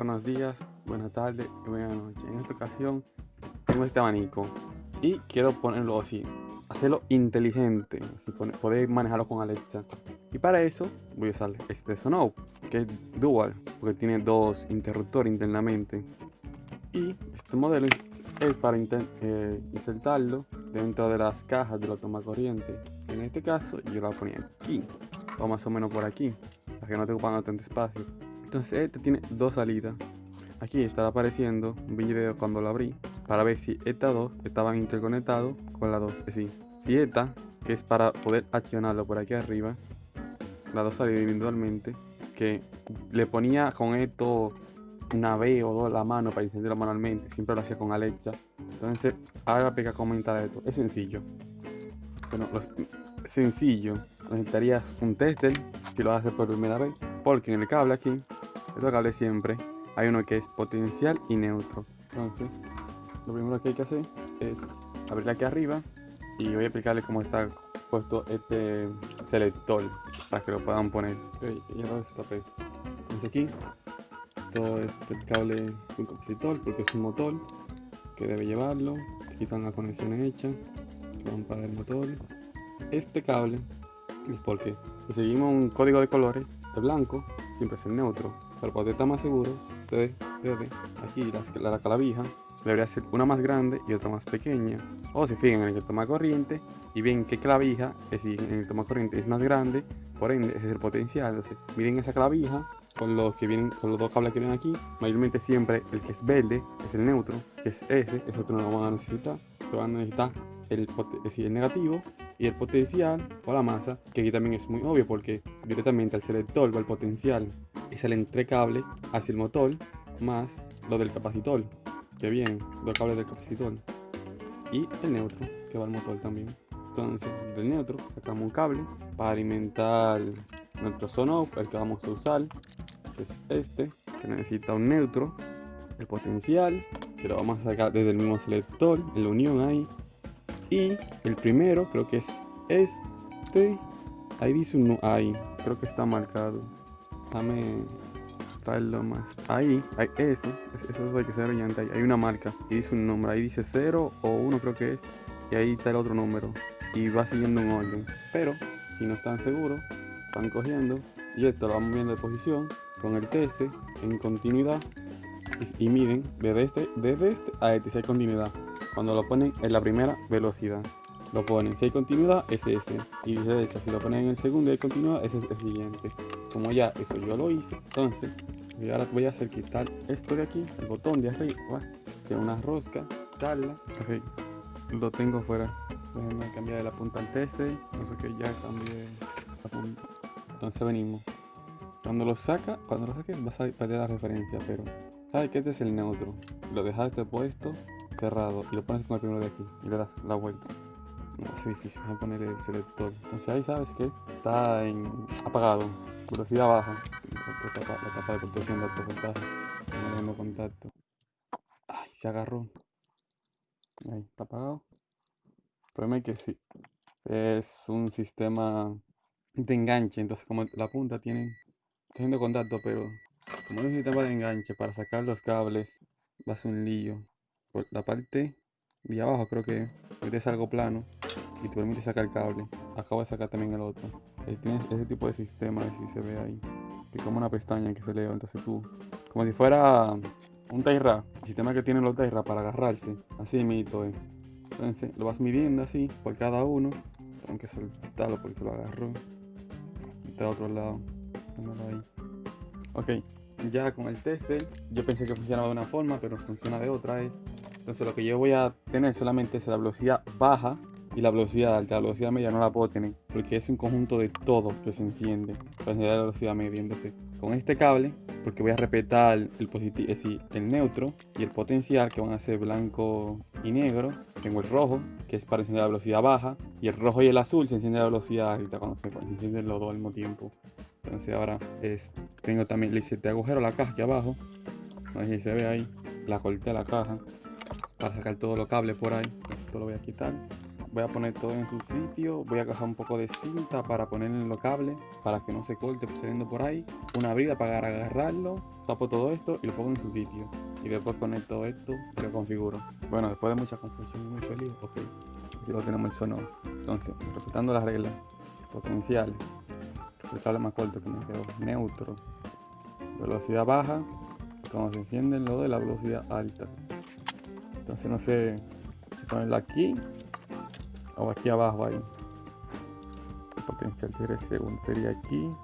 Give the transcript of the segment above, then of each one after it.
buenos días, buenas tardes y buenas noches. En esta ocasión tengo este abanico y quiero ponerlo así, hacerlo inteligente, así poder manejarlo con Alexa. Y para eso voy a usar este Sonoff, que es dual, porque tiene dos interruptores internamente. Y este modelo es para eh, insertarlo dentro de las cajas de la toma corriente. En este caso yo la ponía aquí, o más o menos por aquí, para que no te ocupan tanto espacio. Entonces este tiene dos salidas. Aquí está apareciendo un video cuando lo abrí para ver si estas dos estaban interconectados con la 2. Es decir, si esta, que es para poder accionarlo por aquí arriba, las dos salidas individualmente, que le ponía con esto una vez o dos la mano para encenderlo manualmente, siempre lo hacía con Alexa. Entonces, ahora cómo instalar esto. Es sencillo. Bueno, sencillo. Necesitarías un tester si lo haces por primera vez, porque en el cable aquí estos cables siempre hay uno que es potencial y neutro. Entonces, lo primero que hay que hacer es abrir aquí arriba y voy a explicarles cómo está puesto este selector para que lo puedan poner. lo. Entonces aquí todo este cable un capacitor porque es un motor que debe llevarlo. Aquí están las conexiones hechas. Van para el motor. Este cable es porque seguimos un código de colores, el blanco siempre es el neutro para poder estar más seguro, ustedes desde aquí la, la calavija debería ser una más grande y otra más pequeña. O se fijan en el toma corriente y ven que clavija, es decir, en el toma corriente es más grande, por ende ese es el potencial. Entonces, miren esa clavija con los que vienen, con los dos cables que vienen aquí. Mayormente siempre el que es verde es el neutro, que es ese, ese otro no lo van a necesitar. Lo van a necesitar el, el negativo y el potencial o la masa, que aquí también es muy obvio porque directamente al selector va el potencial es el entrecable hacia el motor más lo del capacitor, que viene los cables del capacitor, y el neutro, que va al motor también. Entonces, del neutro sacamos un cable para alimentar nuestro sono, el que vamos a usar, que es este, que necesita un neutro, el potencial, que lo vamos a sacar desde el mismo selector, en la unión ahí, y el primero creo que es este, ahí dice un ahí, creo que está marcado Déjame traerlo más. Ahí, hay eso, eso hay que ser brillante. Hay una marca y dice un nombre. Ahí dice 0 o 1 creo que es. Y ahí está el otro número. Y va siguiendo un orden. Pero, si no están seguros, van cogiendo. Y esto lo vamos viendo de posición con el TS en continuidad. Y, miden desde este, desde este a este si hay continuidad. Cuando lo ponen en la primera velocidad lo ponen. Si hay continuidad, es ese. Y viceversa, si lo ponen en el segundo y hay continuidad, ese es el siguiente. Como ya eso yo lo hice entonces ahora voy a hacer quitar esto de aquí el botón de arriba que una rosca quitarla. Ok lo tengo fuera. Déjenme cambiar de la punta al TC entonces que ya cambié la punta. Entonces venimos. Cuando lo saca cuando lo saque vas a perder la referencia pero sabes que este es el neutro. Lo dejaste puesto cerrado y lo pones con el primero de aquí y le das la vuelta es difícil poner el selector entonces ahí sabes que está en apagado velocidad baja. La capa, de protección de alto voltaje. No contacto. Ay, se agarró. Ahí, está apagado. El problema es que sí. Es un sistema de enganche. Entonces, como la punta tiene. Está contacto, pero como es un sistema de enganche para sacar los cables, va a ser un lío. Por la parte de abajo, creo que es algo plano y te permite sacar el cable. Acabo de sacar también el otro. Ahí tienes ese tipo de sistema, si se ve ahí. Que como una pestaña que se levanta entonces tú, como si fuera un Taira, el sistema que tienen los Taira para agarrarse, así mito eh. Entonces lo vas midiendo así por cada uno. Tengo que soltarlo porque lo agarró. Está a otro lado. Ahí. Ok, ya con el tester, yo pensé que funcionaba de una forma, pero funciona de otra. Es. Entonces lo que yo voy a tener solamente es la velocidad baja y la velocidad alta, la velocidad media no la puedo tener porque es un conjunto de todo que se enciende para encender la velocidad media. Entonces, con este cable, porque voy a respetar el positivo, es decir, el neutro y el potencial que van a ser blanco y negro. Tengo el rojo, que es para encender la velocidad baja, y el rojo y el azul se enciende la velocidad alta cuando se encienden los dos al mismo tiempo. Entonces ahora es, tengo también, le hice este agujero a la caja aquí abajo, no sé si se ve ahí, la corté a la caja para sacar todos los cables por ahí. Esto lo voy a quitar voy a poner todo en su sitio, voy a coger un poco de cinta para ponerle en los cables, para que no se corte saliendo por ahí, una brida para agarrarlo, tapo todo esto y lo pongo en su sitio. Y después conecto esto y lo configuro. Bueno, después de mucha confusión y mucho lío, ok, aquí lo tenemos el sonoro. Entonces, respetando las reglas, potencial, el cable más corto que me quedó, neutro, velocidad baja, cuando se encienden lo de la velocidad alta. Entonces no sé si ponerlo aquí o aquí abajo ahí. Potencial tiene segundo sería aquí,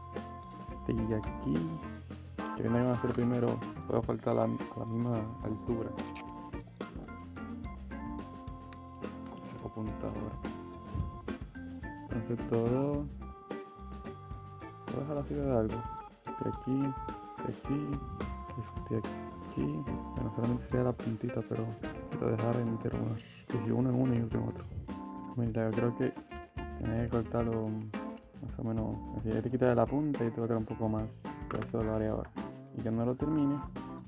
y aquí. Que iban a hacer primero, puedo faltar a la, la misma altura. Saco punta ahora. Entonces todo. Voy a dejar así de algo. De aquí, de aquí, este aquí. Bueno, solamente sería la puntita, pero si lo dejara entero, que si uno en uno y otro en otro. Mira, creo que tiene que cortarlo más o menos así. Te quita la punta y te va a un poco más. Pero eso lo haré ahora. Y cuando lo termine,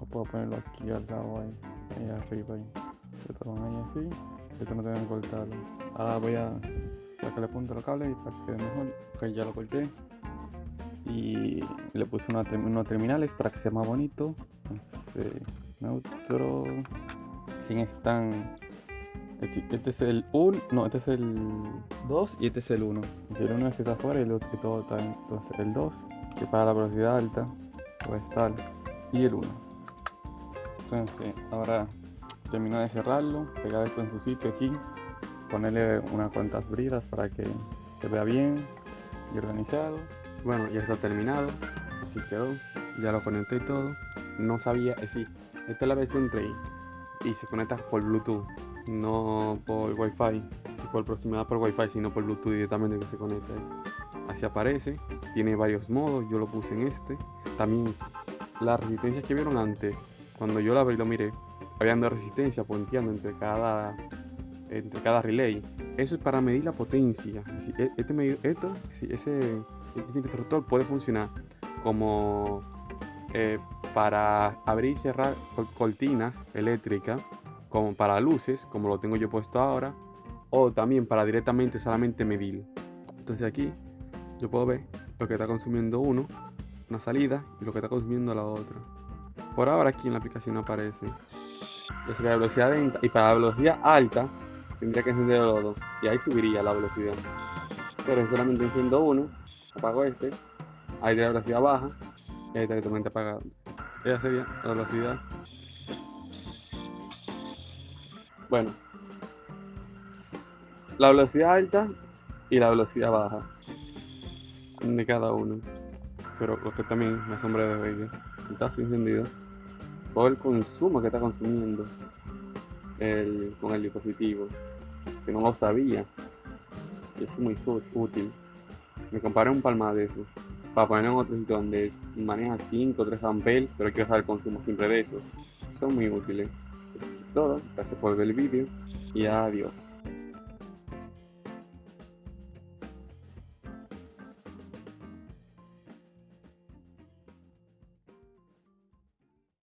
lo puedo ponerlo aquí al lado, ahí, ahí arriba. Ahí. Esto van ahí así. Esto no que cortarlo. Ahora voy a sacarle punta a los cables para que quede mejor. Ok, ya lo corté. Y le puse unos terminales para que sea más bonito. Entonces, neutro. Sin están este, este, es el 1, no, este es el 2 y este es el 1. Si el 1 es que está afuera y el otro que todo está Entonces el 2, que para la velocidad alta, va a estar, y el 1. Entonces ahora termino de cerrarlo, pegar esto en su sitio aquí, ponerle unas cuantas bridas para que se vea bien y organizado. Bueno, ya está terminado, así quedó, ya lo conecté y todo. No sabía, es decir, esta es la versión 3 y se conecta por Bluetooth no por Wi-Fi, por proximidad por Wi-Fi, sino por Bluetooth directamente que se conecta. Así aparece, tiene varios modos, yo lo puse en este. También las resistencias que vieron antes, cuando yo la abrí lo miré, habían dos resistencias punteando entre cada entre cada relay. Eso es para medir la potencia. E, este esto, ese este interruptor puede funcionar como eh, para abrir y cerrar cortinas eléctricas como para luces, como lo tengo yo puesto ahora, o también para directamente solamente medir. Entonces aquí yo puedo ver lo que está consumiendo uno, una salida, y lo que está consumiendo la otra. Por ahora aquí en la aplicación no aparece. La velocidad lenta y para la velocidad alta tendría que encender los dos y ahí subiría la velocidad. Pero solamente enciendo uno, apago este, ahí de la velocidad baja y directamente apagado. Esa sería la velocidad Bueno, la velocidad alta y la velocidad baja de cada uno. Pero lo que también me asombra de ver está encendido por el consumo que está consumiendo el, con el dispositivo, que no lo sabía. Y es muy útil. Me compraré un palma de eso para poner en otro sitio donde maneja 5 o 3 amperes, pero quiero saber el consumo siempre de eso. Son muy útiles todo. Gracias por ver el vídeo y adiós.